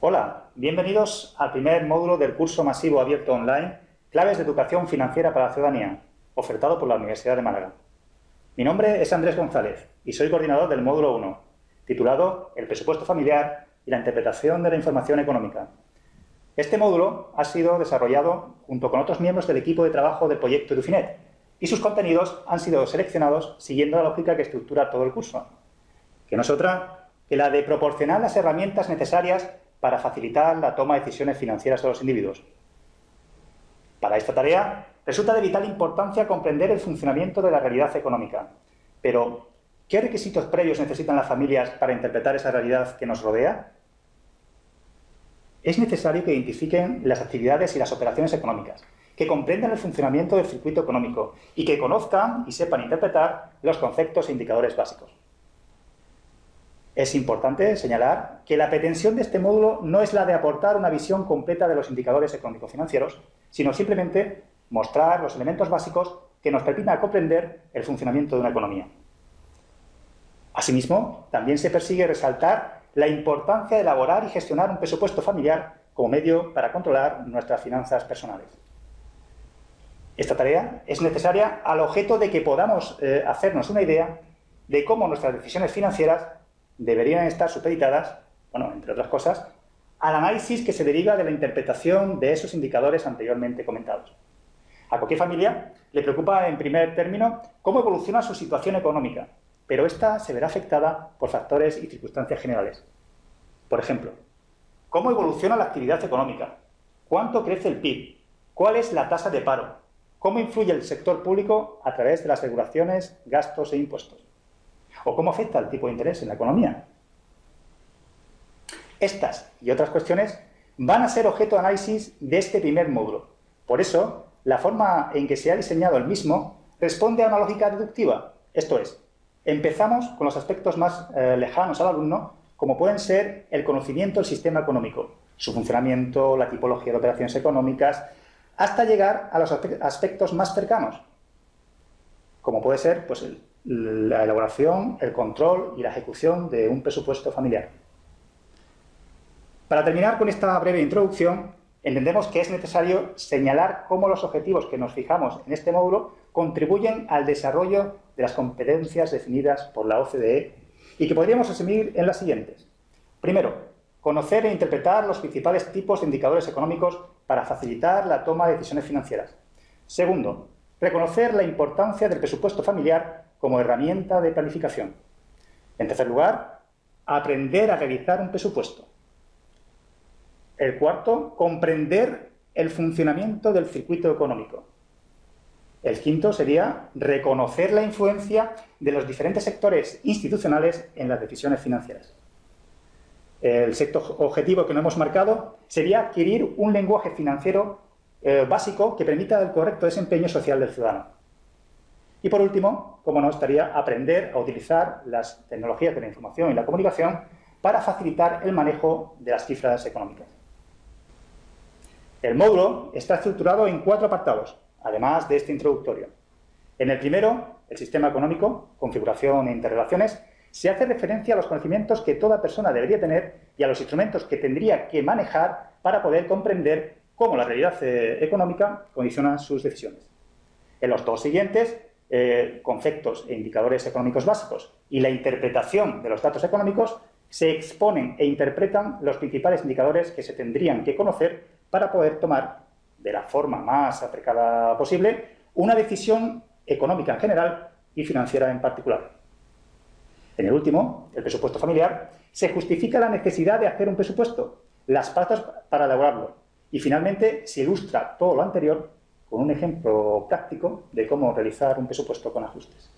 Hola, bienvenidos al primer módulo del curso masivo abierto online Claves de Educación Financiera para la Ciudadanía, ofertado por la Universidad de Málaga. Mi nombre es Andrés González y soy coordinador del módulo 1, titulado El presupuesto familiar y la interpretación de la información económica. Este módulo ha sido desarrollado junto con otros miembros del equipo de trabajo del proyecto Edufinet y sus contenidos han sido seleccionados siguiendo la lógica que estructura todo el curso, que no es otra que la de proporcionar las herramientas necesarias para facilitar la toma de decisiones financieras de los individuos. Para esta tarea resulta de vital importancia comprender el funcionamiento de la realidad económica. Pero, ¿qué requisitos previos necesitan las familias para interpretar esa realidad que nos rodea? Es necesario que identifiquen las actividades y las operaciones económicas, que comprendan el funcionamiento del circuito económico y que conozcan y sepan interpretar los conceptos e indicadores básicos. Es importante señalar que la pretensión de este módulo no es la de aportar una visión completa de los indicadores económico-financieros, sino simplemente mostrar los elementos básicos que nos permitan comprender el funcionamiento de una economía. Asimismo, también se persigue resaltar la importancia de elaborar y gestionar un presupuesto familiar como medio para controlar nuestras finanzas personales. Esta tarea es necesaria al objeto de que podamos eh, hacernos una idea de cómo nuestras decisiones financieras deberían estar supeditadas, bueno, entre otras cosas, al análisis que se deriva de la interpretación de esos indicadores anteriormente comentados. A cualquier familia le preocupa, en primer término, cómo evoluciona su situación económica, pero esta se verá afectada por factores y circunstancias generales. Por ejemplo, ¿cómo evoluciona la actividad económica? ¿Cuánto crece el PIB? ¿Cuál es la tasa de paro? ¿Cómo influye el sector público a través de las regulaciones, gastos e impuestos? O cómo afecta el tipo de interés en la economía. Estas y otras cuestiones van a ser objeto de análisis de este primer módulo. Por eso, la forma en que se ha diseñado el mismo responde a una lógica deductiva. Esto es, empezamos con los aspectos más eh, lejanos al alumno, como pueden ser el conocimiento del sistema económico, su funcionamiento, la tipología de operaciones económicas, hasta llegar a los aspectos más cercanos, como puede ser pues, el la elaboración, el control y la ejecución de un presupuesto familiar. Para terminar con esta breve introducción, entendemos que es necesario señalar cómo los objetivos que nos fijamos en este módulo contribuyen al desarrollo de las competencias definidas por la OCDE y que podríamos asumir en las siguientes. Primero, conocer e interpretar los principales tipos de indicadores económicos para facilitar la toma de decisiones financieras. Segundo, reconocer la importancia del presupuesto familiar como herramienta de planificación. En tercer lugar, aprender a realizar un presupuesto. El cuarto, comprender el funcionamiento del circuito económico. El quinto sería reconocer la influencia de los diferentes sectores institucionales en las decisiones financieras. El sexto objetivo que nos hemos marcado sería adquirir un lenguaje financiero eh, básico que permita el correcto desempeño social del ciudadano. Y por último, como no, estaría aprender a utilizar las tecnologías de la información y la comunicación para facilitar el manejo de las cifras económicas. El módulo está estructurado en cuatro apartados, además de este introductorio. En el primero, el sistema económico, configuración e interrelaciones, se hace referencia a los conocimientos que toda persona debería tener y a los instrumentos que tendría que manejar para poder comprender cómo la realidad eh, económica condiciona sus decisiones. En los dos siguientes, eh, conceptos e indicadores económicos básicos y la interpretación de los datos económicos, se exponen e interpretan los principales indicadores que se tendrían que conocer para poder tomar, de la forma más aplicada posible, una decisión económica en general y financiera en particular. En el último, el presupuesto familiar, se justifica la necesidad de hacer un presupuesto, las pautas para elaborarlo, y finalmente se ilustra todo lo anterior con un ejemplo práctico de cómo realizar un presupuesto con ajustes.